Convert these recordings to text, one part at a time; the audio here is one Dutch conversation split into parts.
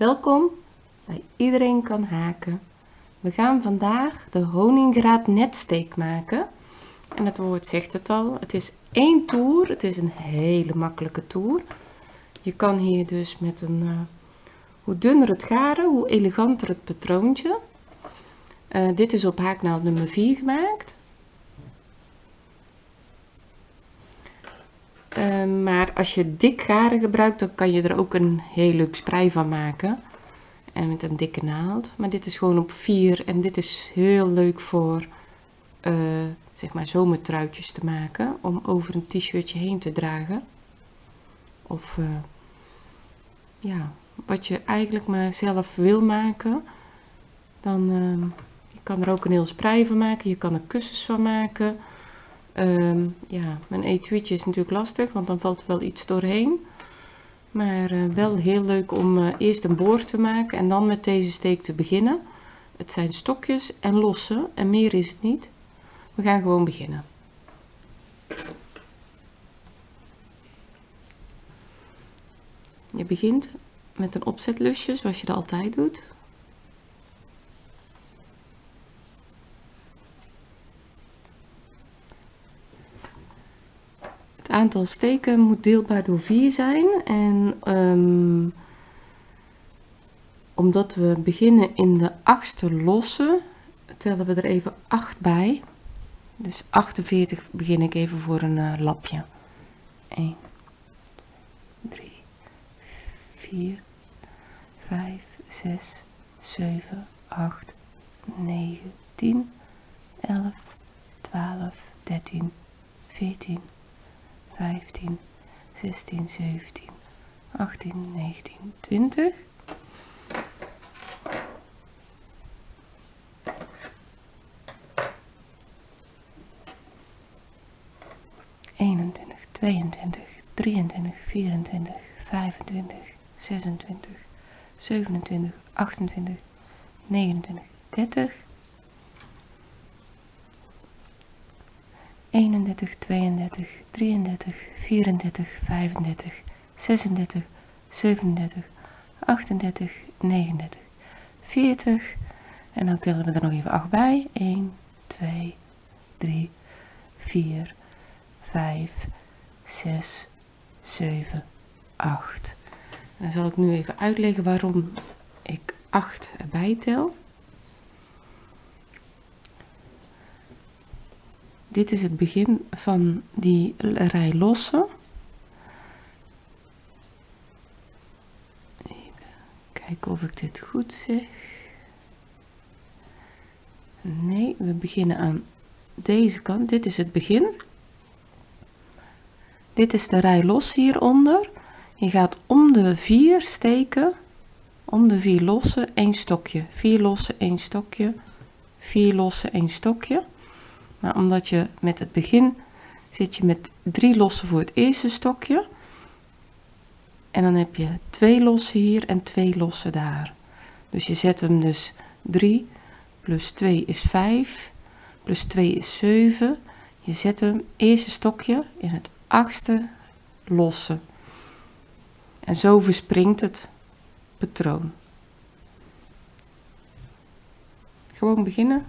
Welkom bij Iedereen kan haken. We gaan vandaag de honingraad netsteek maken. En het woord zegt het al, het is één toer. Het is een hele makkelijke toer. Je kan hier dus met een, uh, hoe dunner het garen, hoe eleganter het patroontje. Uh, dit is op haaknaald nummer 4 gemaakt. Uh, maar als je dik garen gebruikt, dan kan je er ook een heel leuk sprei van maken. En met een dikke naald. Maar dit is gewoon op 4 en dit is heel leuk voor uh, zeg maar zomertruitjes te maken. Om over een t-shirtje heen te dragen. Of uh, ja, wat je eigenlijk maar zelf wil maken. Dan uh, je kan er ook een heel sprei van maken. Je kan er kussens van maken. Um, ja, mijn etuietje is natuurlijk lastig, want dan valt wel iets doorheen. Maar uh, wel heel leuk om uh, eerst een boor te maken en dan met deze steek te beginnen. Het zijn stokjes en lossen en meer is het niet. We gaan gewoon beginnen. Je begint met een opzetlusje zoals je dat altijd doet. Het aantal steken moet deelbaar door 4 zijn en um, omdat we beginnen in de achtste losse tellen we er even 8 bij. Dus 48 begin ik even voor een uh, lapje. 1, 3, 4, 5, 6, 7, 8, 9, 10, 11, 12, 13, 14, 15, 16, 17, 18, 19, 20. Eenentwintig, tweeëntwintig, drieëntwintig, vierentwintig, vijfentwintig, zesentwintig, zevenentwintig, achtentwintig, negenentwintig, dertig. 31, 32, 33, 34, 35, 36, 37, 38, 39, 40. En dan tellen we er nog even 8 bij. 1, 2, 3, 4, 5, 6, 7, 8. En dan zal ik nu even uitleggen waarom ik 8 erbij tel. Dit is het begin van die rij losse. Even kijken of ik dit goed zeg. Nee, we beginnen aan deze kant. Dit is het begin. Dit is de rij los hieronder. Je gaat om de vier steken, om de vier losse, één stokje. Vier losse, één stokje. Vier losse, één stokje. Maar omdat je met het begin zit je met drie lossen voor het eerste stokje. En dan heb je twee lossen hier en twee lossen daar. Dus je zet hem dus 3 plus 2 is 5 plus 2 is 7. Je zet hem eerste stokje in het achtste losse. En zo verspringt het patroon. Gewoon beginnen.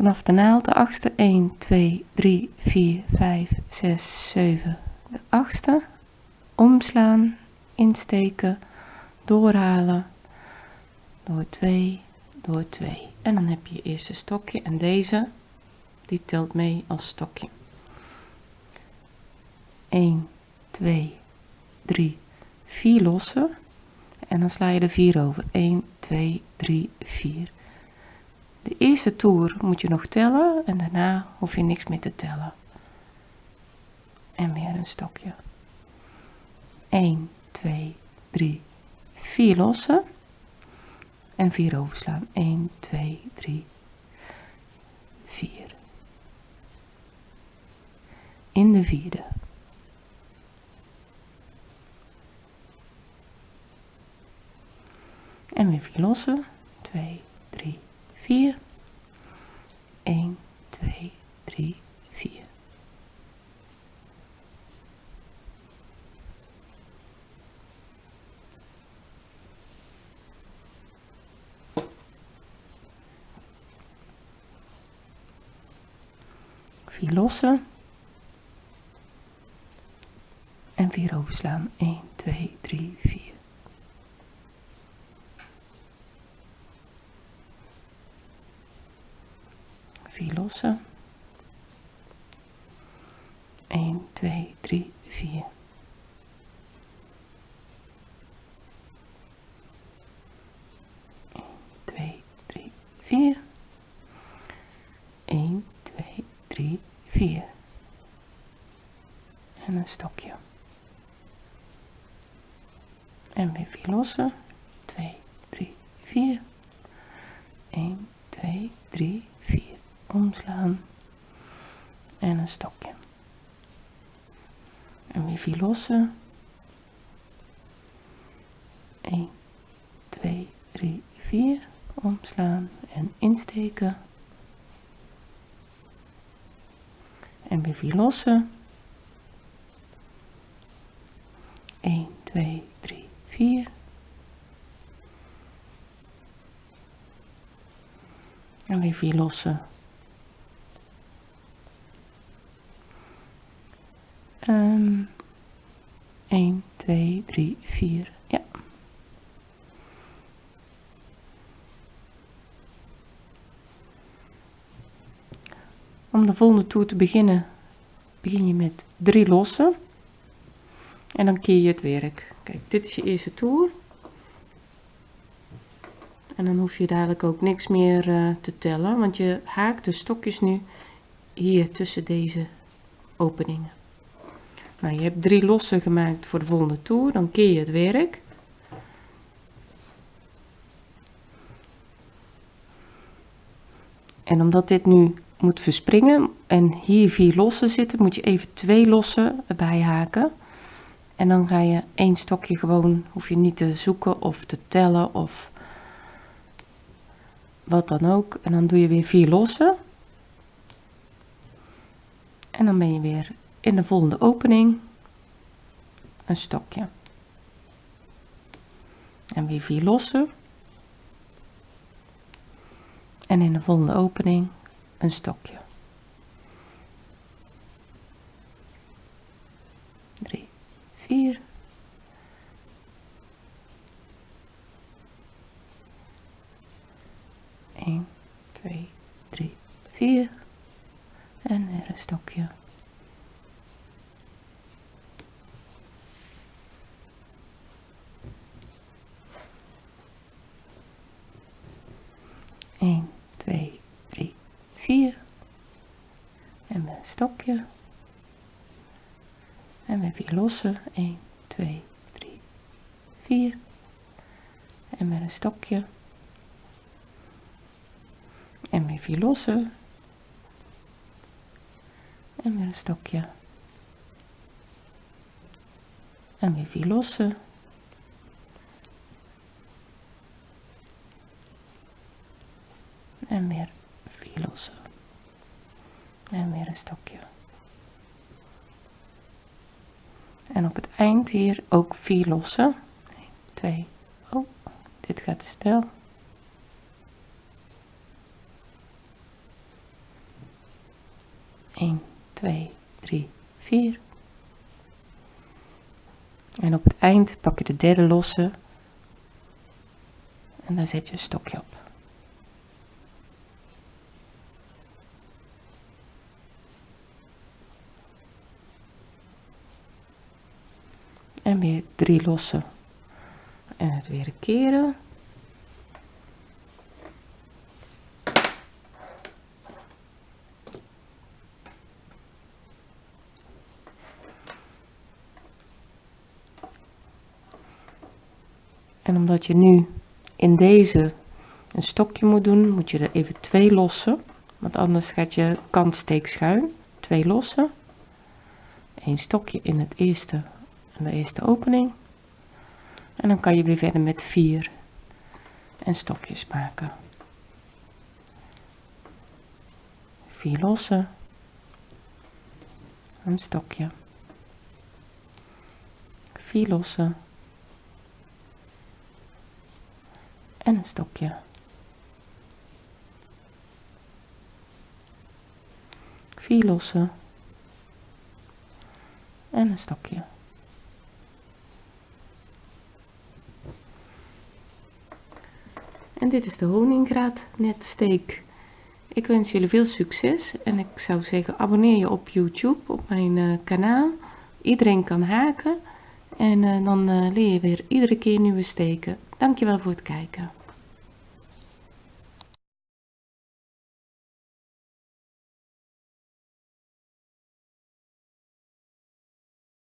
Vanaf de naald de achtste. 1 2 3 4 5 6 7 de achtste. Omslaan insteken doorhalen. Door 2 door 2 en dan heb je je eerste stokje. En deze die telt mee als stokje. 1 2 3 4 lossen. En dan sla je er 4 over. 1 2 3 4 de eerste toer moet je nog tellen en daarna hoef je niks meer te tellen. En weer een stokje. 1, 2, 3, 4 lossen. En 4 overslaan. 1, 2, 3, 4. In de vierde. En weer 4 lossen. 2, 3, 4. 1, 2, 3, 4. Vier lossen. En vier overslaan. 1, 2, 3, 4. 4 2 3 4 1 2 3 4 en een stokje. En weer vier lossen. 2 3 4 1 2 3 4 omslaan en een stokje. En weer lossen. 1 2 3 4 omslaan en insteken. En weer vier lossen. 1 2 3 4 en weer vier lossen um, 1 2 3 4 ja om de volgende toer te beginnen begin je met drie lossen. En dan keer je het werk. Kijk dit is je eerste toer. En dan hoef je dadelijk ook niks meer uh, te tellen want je haakt de stokjes nu hier tussen deze openingen. Nou je hebt drie lossen gemaakt voor de volgende toer dan keer je het werk. En omdat dit nu moet verspringen en hier vier lossen zitten, moet je even twee lossen erbij haken. En dan ga je één stokje gewoon, hoef je niet te zoeken of te tellen of wat dan ook. En dan doe je weer vier lossen. En dan ben je weer in de volgende opening een stokje. En weer vier lossen. En in de volgende opening een stokje. 3, 4. Eén, twee, drie, vier. En weer een stokje. Eén, twee, 4 en en weer vier lossen. 1 2 3 4 en met een stokje. En weer vier lossen. En met een stokje. En weer vier lossen. En weer vier lossen. En weer een stokje en op het eind hier ook vier lossen 1, 2 oh dit gaat te snel Eén, twee, drie, vier. En op het eind pak je de derde losse en daar zet je een stokje op. en weer drie lossen en het weer keren. En omdat je nu in deze een stokje moet doen moet je er even twee lossen. Want anders gaat je kantsteek schuin. Twee lossen. Een stokje in het eerste de eerste opening. En dan kan je weer verder met vier en stokjes maken. Vier lossen een stokje. Vier lossen en een stokje. Vier losse. En een stokje en dit is de honingraad net steek. Ik wens jullie veel succes en ik zou zeggen abonneer je op youtube op mijn uh, kanaal. Iedereen kan haken. En uh, dan uh, leer je weer iedere keer nieuwe steken. Dankjewel voor het kijken